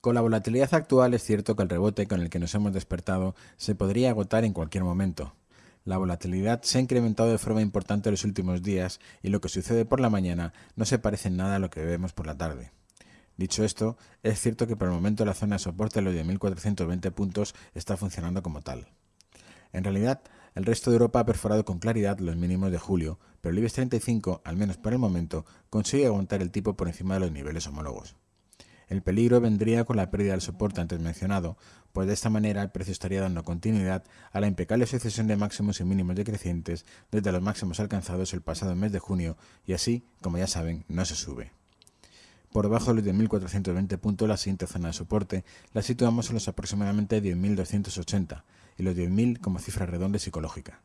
Con la volatilidad actual es cierto que el rebote con el que nos hemos despertado se podría agotar en cualquier momento. La volatilidad se ha incrementado de forma importante en los últimos días y lo que sucede por la mañana no se parece en nada a lo que vemos por la tarde. Dicho esto, es cierto que por el momento la zona de soporte de los 10.420 puntos está funcionando como tal. En realidad, el resto de Europa ha perforado con claridad los mínimos de julio, pero el IBEX 35, al menos por el momento, consigue aguantar el tipo por encima de los niveles homólogos. El peligro vendría con la pérdida del soporte antes mencionado, pues de esta manera el precio estaría dando continuidad a la impecable sucesión de máximos y mínimos decrecientes desde los máximos alcanzados el pasado mes de junio y así, como ya saben, no se sube. Por debajo de los 10.420 puntos, la siguiente zona de soporte la situamos en los aproximadamente 10.280 y los 10.000 como cifra redonda psicológica.